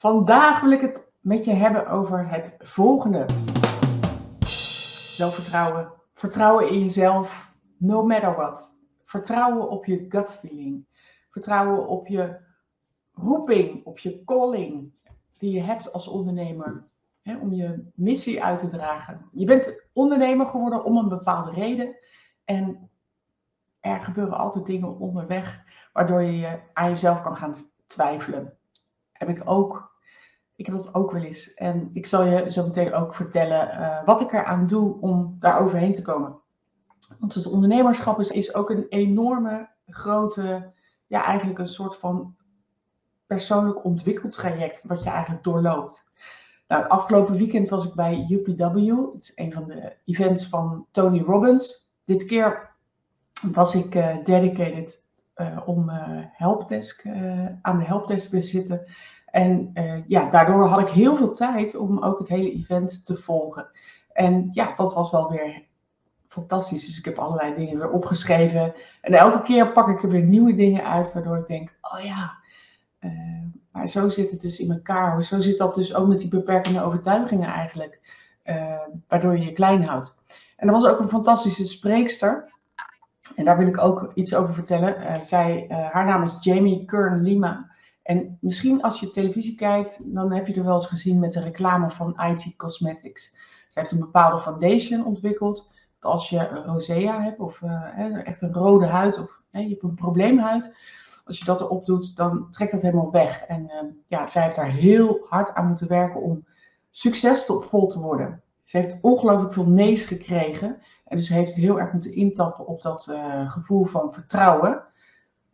Vandaag wil ik het met je hebben over het volgende. Zelfvertrouwen. Vertrouwen in jezelf, no matter what. Vertrouwen op je gut feeling. Vertrouwen op je roeping, op je calling die je hebt als ondernemer. Om je missie uit te dragen. Je bent ondernemer geworden om een bepaalde reden. En er gebeuren altijd dingen onderweg waardoor je aan jezelf kan gaan twijfelen. Heb ik ook ik heb dat ook wel eens. En ik zal je zo meteen ook vertellen uh, wat ik eraan doe om daar overheen te komen. Want het ondernemerschap is, is ook een enorme, grote, ja, eigenlijk een soort van persoonlijk ontwikkeltraject wat je eigenlijk doorloopt. Nou, het afgelopen weekend was ik bij UPW. Het is een van de events van Tony Robbins. Dit keer was ik uh, dedicated uh, om helpdesk, aan de helpdesk te zitten. En uh, ja, daardoor had ik heel veel tijd om ook het hele event te volgen. En ja, dat was wel weer fantastisch. Dus ik heb allerlei dingen weer opgeschreven. En elke keer pak ik er weer nieuwe dingen uit, waardoor ik denk, oh ja, uh, maar zo zit het dus in elkaar. Zo zit dat dus ook met die beperkende overtuigingen eigenlijk. Uh, waardoor je je klein houdt. En er was ook een fantastische spreekster. En daar wil ik ook iets over vertellen. zij, haar naam is Jamie Kern Lima. En misschien als je televisie kijkt, dan heb je er wel eens gezien met de reclame van IT Cosmetics. Zij heeft een bepaalde foundation ontwikkeld. Dat als je rosea hebt of uh, echt een rode huid of je hebt een probleemhuid. Als je dat erop doet, dan trekt dat helemaal weg. En uh, ja, zij heeft daar heel hard aan moeten werken om succesvol te worden. Ze heeft ongelooflijk veel nee's gekregen. En dus heeft heel erg moeten intappen op dat uh, gevoel van vertrouwen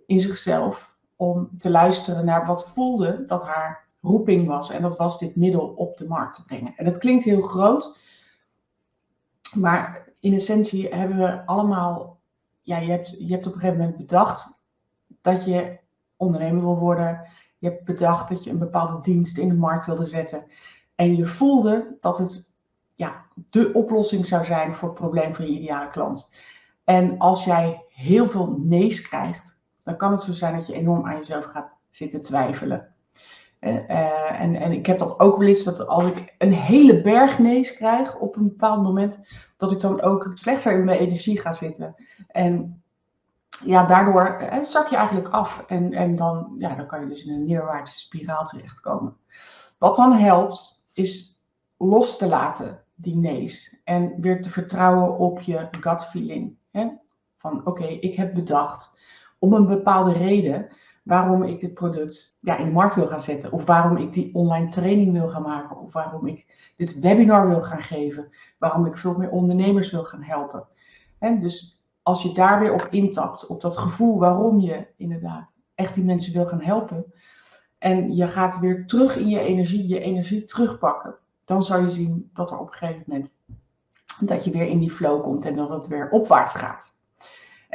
in zichzelf om te luisteren naar wat voelde dat haar roeping was. En dat was dit middel op de markt te brengen. En dat klinkt heel groot, maar in essentie hebben we allemaal, ja, je hebt, je hebt op een gegeven moment bedacht dat je ondernemer wil worden. Je hebt bedacht dat je een bepaalde dienst in de markt wilde zetten. En je voelde dat het ja, de oplossing zou zijn voor het probleem van je ideale klant. En als jij heel veel nee's krijgt, dan kan het zo zijn dat je enorm aan jezelf gaat zitten twijfelen. En, uh, en, en ik heb dat ook wel eens, dat als ik een hele berg nees krijg op een bepaald moment, dat ik dan ook slechter in mijn energie ga zitten. En ja, daardoor uh, zak je eigenlijk af en, en dan, ja, dan kan je dus in een neerwaartse spiraal terechtkomen. Wat dan helpt, is los te laten, die nees. En weer te vertrouwen op je gut feeling. Hè? Van oké, ik heb bedacht om een bepaalde reden waarom ik dit product ja, in de markt wil gaan zetten. Of waarom ik die online training wil gaan maken. Of waarom ik dit webinar wil gaan geven. Waarom ik veel meer ondernemers wil gaan helpen. En dus als je daar weer op intapt, op dat gevoel waarom je inderdaad echt die mensen wil gaan helpen. En je gaat weer terug in je energie, je energie terugpakken. Dan zal je zien dat er op een gegeven moment dat je weer in die flow komt en dat het weer opwaarts gaat.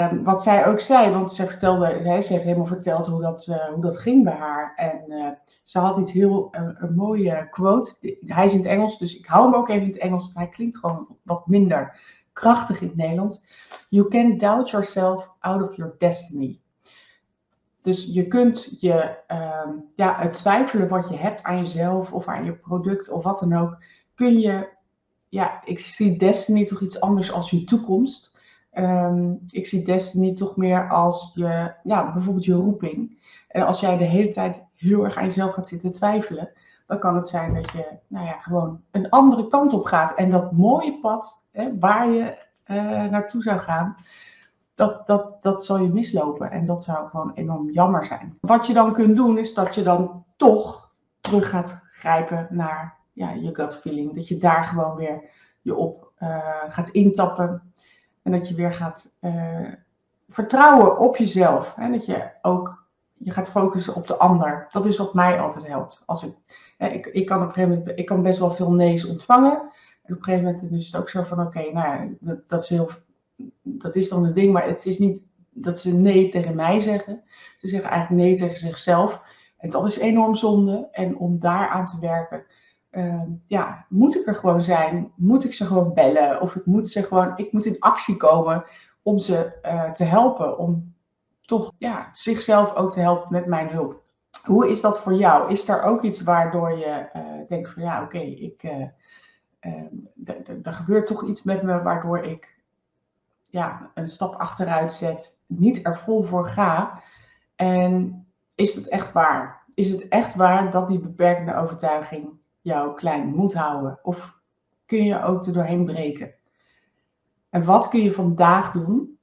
Um, wat zij ook zei, want zij vertelde, zij, ze heeft helemaal verteld hoe dat, uh, hoe dat ging bij haar. En uh, ze had iets heel, uh, een mooie quote. Hij is in het Engels, dus ik hou hem ook even in het Engels, want hij klinkt gewoon wat minder krachtig in het Nederlands. You can doubt yourself out of your destiny. Dus je kunt je um, ja, twijfelen wat je hebt aan jezelf of aan je product of wat dan ook, kun je, ja, ik zie destiny toch iets anders als je toekomst. Um, ik zie Destiny toch meer als je, ja, bijvoorbeeld je roeping. En als jij de hele tijd heel erg aan jezelf gaat zitten twijfelen, dan kan het zijn dat je, nou ja, gewoon een andere kant op gaat. En dat mooie pad hè, waar je uh, naartoe zou gaan, dat, dat, dat zal je mislopen. En dat zou gewoon enorm jammer zijn. Wat je dan kunt doen, is dat je dan toch terug gaat grijpen naar ja, je gut feeling. Dat je daar gewoon weer je op uh, gaat intappen. En dat je weer gaat uh, vertrouwen op jezelf. Hè? Dat je ook je gaat focussen op de ander. Dat is wat mij altijd helpt. Als ik, hè, ik, ik kan op een gegeven moment ik kan best wel veel nee's ontvangen. En op een gegeven moment is het ook zo van oké, nou dat, dat, is heel, dat is dan het ding, maar het is niet dat ze nee tegen mij zeggen. Ze zeggen eigenlijk nee tegen zichzelf. En dat is enorm zonde. En om daar aan te werken, uh, ja, moet ik er gewoon zijn? Moet ik ze gewoon bellen? Of ik moet ze gewoon, ik moet in actie komen om ze uh, te helpen. Om toch ja, zichzelf ook te helpen met mijn hulp. Hoe is dat voor jou? Is er ook iets waardoor je denkt van ja, oké, ik, er gebeurt toch iets met me waardoor ik ja, een stap achteruit zet, niet er vol voor ga. En is het echt waar? Is het echt waar dat die beperkende overtuiging jou klein moet houden? Of kun je ook er doorheen breken? En wat kun je vandaag doen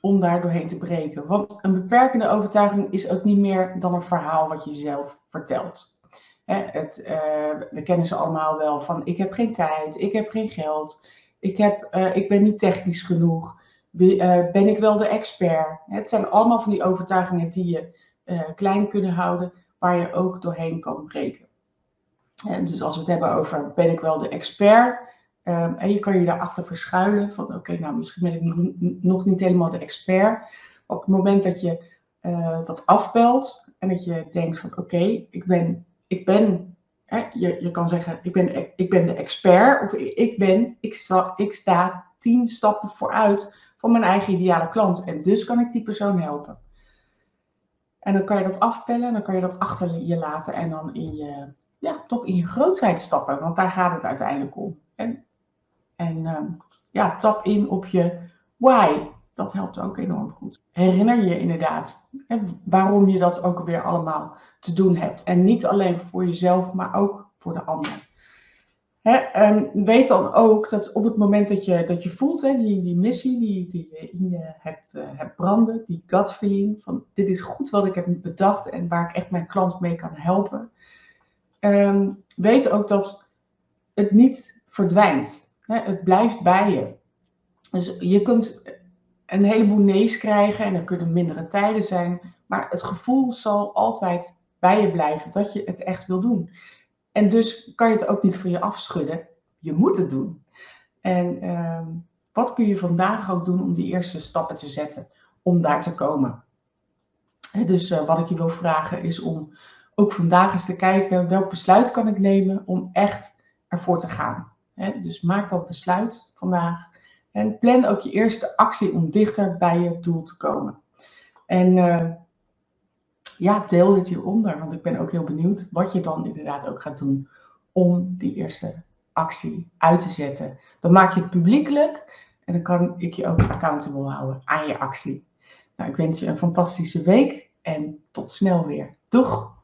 om daar doorheen te breken? Want een beperkende overtuiging is ook niet meer dan een verhaal wat je zelf vertelt. het, uh, we kennen ze allemaal wel van ik heb geen tijd, ik heb geen geld, ik, heb, uh, ik ben niet technisch genoeg, uh, ben ik wel de expert. Het zijn allemaal van die overtuigingen die je klein kunnen houden, waar je ook doorheen kan breken. En dus als we het hebben over ben ik wel de expert, Um, en je kan je daarachter verschuilen van oké, nou misschien ben ik nog niet helemaal de expert. Op het moment dat je uh, dat afbelt en dat je denkt van oké, ik ben, ik ben hè, je, je kan zeggen ik ben, ik ben de expert of ik ben, ik sta, ik sta tien stappen vooruit van mijn eigen ideale klant en dus kan ik die persoon helpen. En dan kan je dat afpellen en dan kan je dat achter je laten en dan in je, ja, toch in je grootheid stappen, want daar gaat het uiteindelijk om. En en ehm, ja, tap in op je why. Dat helpt ook enorm goed. Herinner je inderdaad hè, waarom je dat ook weer allemaal te doen hebt. En niet alleen voor jezelf, maar ook voor de ander. Hè, um, weet dan ook dat op het moment dat je, dat je voelt, hè, die, die missie die, die je in je hebt, uh, hebt branden, die gut feeling van dit is goed wat ik heb bedacht en waar ik echt mijn klant mee kan helpen. Um, weet ook dat het niet verdwijnt. Het blijft bij je. Dus je kunt een heleboel nee's krijgen en er kunnen mindere tijden zijn, maar het gevoel zal altijd bij je blijven dat je het echt wil doen. En dus kan je het ook niet voor je afschudden. Je moet het doen. En uh, wat kun je vandaag ook doen om die eerste stappen te zetten om daar te komen? dus uh, wat ik je wil vragen is om ook vandaag eens te kijken welk besluit kan ik nemen om echt ervoor te gaan. Dus maak dat besluit vandaag. En plan ook je eerste actie om dichter bij je doel te komen. En uh, ja, deel dit hieronder, want ik ben ook heel benieuwd wat je dan inderdaad ook gaat doen om die eerste actie uit te zetten. Dan maak je het publiekelijk en dan kan ik je ook accountable houden aan je actie. Nou, ik wens je een fantastische week en tot snel weer. Doeg!